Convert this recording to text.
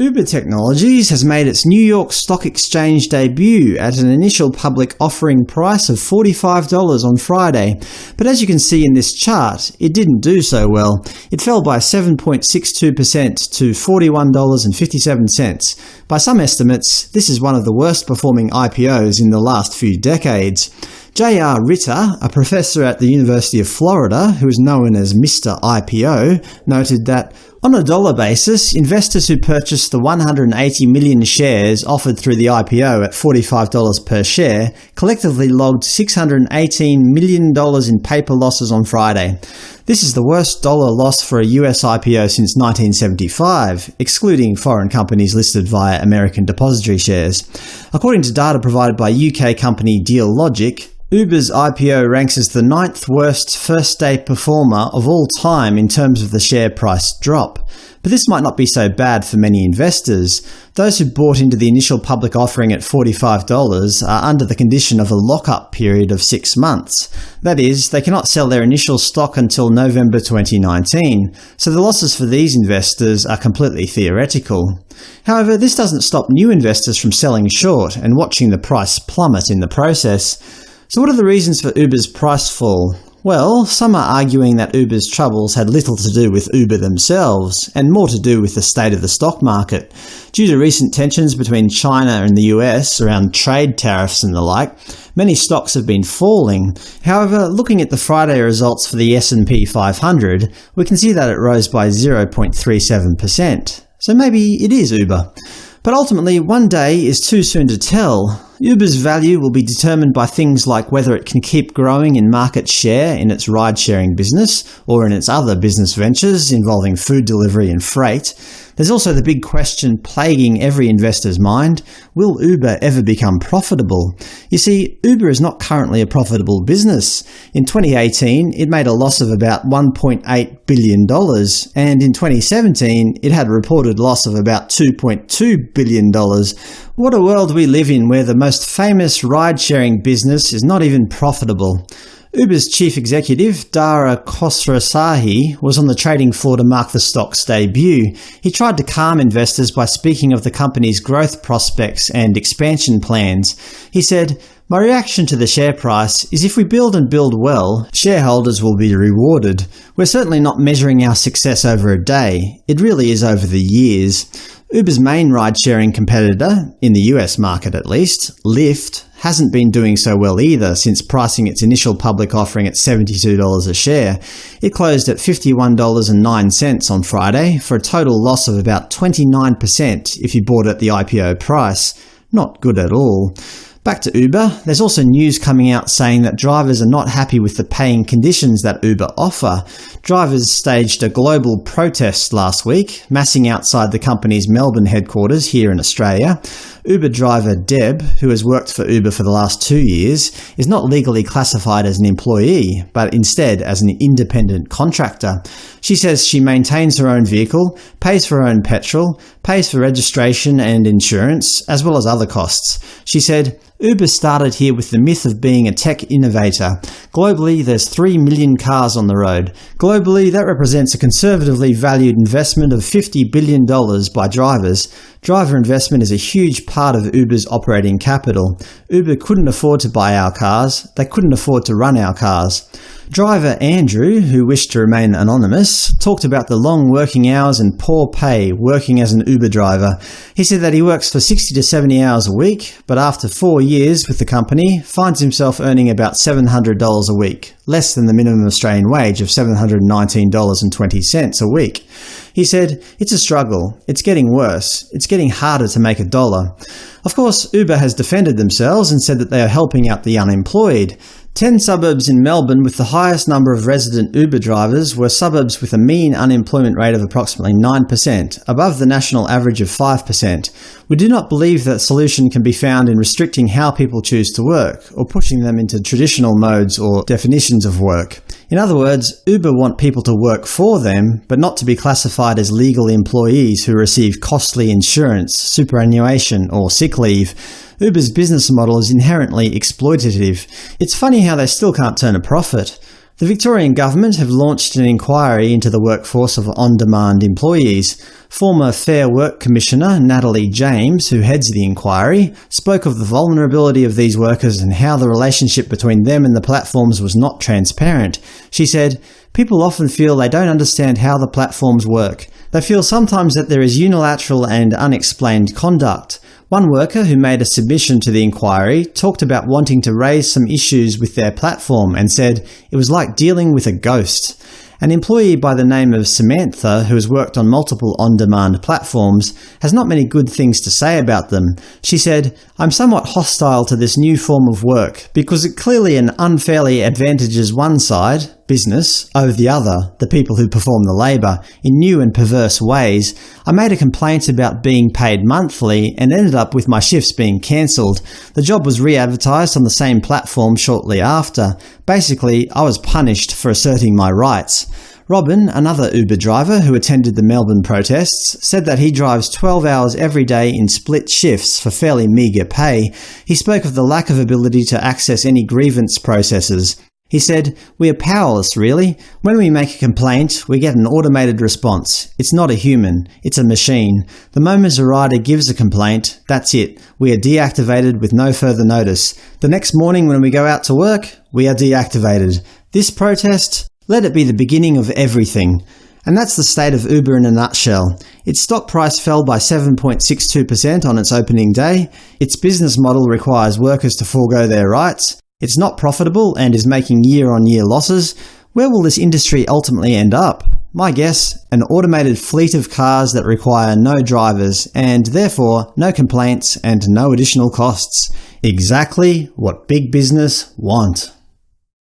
Uber Technologies has made its New York Stock Exchange debut at an initial public offering price of $45 on Friday, but as you can see in this chart, it didn't do so well. It fell by 7.62% to $41.57. By some estimates, this is one of the worst performing IPOs in the last few decades. J.R. Ritter, a professor at the University of Florida who is known as Mr. IPO, noted that on a dollar basis, investors who purchased the 180 million shares offered through the IPO at $45 per share collectively logged $618 million in paper losses on Friday. This is the worst dollar loss for a US IPO since 1975, excluding foreign companies listed via American depository shares. According to data provided by UK company Dealogic, Uber's IPO ranks as the ninth worst first-day performer of all time in terms of the share price drop. But this might not be so bad for many investors. Those who bought into the initial public offering at $45 are under the condition of a lock-up period of six months. That is, they cannot sell their initial stock until November 2019, so the losses for these investors are completely theoretical. However, this doesn't stop new investors from selling short and watching the price plummet in the process. So what are the reasons for Uber's price fall? Well, some are arguing that Uber's troubles had little to do with Uber themselves, and more to do with the state of the stock market. Due to recent tensions between China and the US around trade tariffs and the like, many stocks have been falling. However, looking at the Friday results for the S&P 500, we can see that it rose by 0.37%. So maybe it is Uber. But ultimately, one day is too soon to tell. Uber's value will be determined by things like whether it can keep growing in market share in its ride-sharing business, or in its other business ventures involving food delivery and freight. There's also the big question plaguing every investor's mind – will Uber ever become profitable? You see, Uber is not currently a profitable business. In 2018, it made a loss of about $1.8 billion, and in 2017 it had a reported loss of about $2.2 billion. What a world we live in where the most famous ride-sharing business is not even profitable. Uber's chief executive, Dara Khosrowshahi, was on the trading floor to mark the stock's debut. He tried to calm investors by speaking of the company's growth prospects and expansion plans. He said, my reaction to the share price is if we build and build well, shareholders will be rewarded. We're certainly not measuring our success over a day. It really is over the years. Uber's main ride-sharing competitor, in the US market at least, Lyft, hasn't been doing so well either since pricing its initial public offering at $72 a share. It closed at $51.09 on Friday, for a total loss of about 29% if you bought at the IPO price. Not good at all. Back to Uber, there's also news coming out saying that drivers are not happy with the paying conditions that Uber offer. Drivers staged a global protest last week, massing outside the company's Melbourne headquarters here in Australia. Uber driver Deb, who has worked for Uber for the last two years, is not legally classified as an employee, but instead as an independent contractor. She says she maintains her own vehicle, pays for her own petrol, pays for registration and insurance, as well as other costs. She said, Uber started here with the myth of being a tech innovator. Globally, there's 3 million cars on the road. Globally, that represents a conservatively valued investment of $50 billion by drivers. Driver investment is a huge part of Uber's operating capital. Uber couldn't afford to buy our cars. They couldn't afford to run our cars. Driver Andrew, who wished to remain anonymous, talked about the long working hours and poor pay working as an Uber driver. He said that he works for 60 to 70 hours a week, but after four years with the company, finds himself earning about $700 a week, less than the minimum Australian wage of $719.20 a week. He said, It's a struggle. It's getting worse. It's getting harder to make a dollar. Of course, Uber has defended themselves and said that they are helping out the unemployed. Ten suburbs in Melbourne with the highest number of resident Uber drivers were suburbs with a mean unemployment rate of approximately 9%, above the national average of 5%. We do not believe that solution can be found in restricting how people choose to work, or pushing them into traditional modes or definitions of work. In other words, Uber want people to work for them, but not to be classified as legal employees who receive costly insurance, superannuation, or sick leave. Uber's business model is inherently exploitative. It's funny how they still can't turn a profit. The Victorian Government have launched an inquiry into the workforce of on-demand employees. Former Fair Work Commissioner Natalie James, who heads the inquiry, spoke of the vulnerability of these workers and how the relationship between them and the platforms was not transparent. She said, People often feel they don't understand how the platforms work. They feel sometimes that there is unilateral and unexplained conduct. One worker who made a submission to the inquiry talked about wanting to raise some issues with their platform and said it was like dealing with a ghost. An employee by the name of Samantha, who has worked on multiple on-demand platforms, has not many good things to say about them. She said, I'm somewhat hostile to this new form of work, because it clearly and unfairly advantages one side, business, over the other, the people who perform the labour, in new and perverse ways. I made a complaint about being paid monthly and ended up with my shifts being cancelled. The job was re-advertised on the same platform shortly after. Basically, I was punished for asserting my rights. Robin, another Uber driver who attended the Melbourne protests, said that he drives 12 hours every day in split shifts for fairly meagre pay. He spoke of the lack of ability to access any grievance processes. He said, We are powerless, really. When we make a complaint, we get an automated response. It's not a human, it's a machine. The moment a rider gives a complaint, that's it. We are deactivated with no further notice. The next morning when we go out to work, we are deactivated. This protest? Let it be the beginning of everything. And that's the state of Uber in a nutshell. Its stock price fell by 7.62% on its opening day. Its business model requires workers to forego their rights. It's not profitable and is making year-on-year -year losses. Where will this industry ultimately end up? My guess, an automated fleet of cars that require no drivers, and therefore no complaints and no additional costs. Exactly what big business want.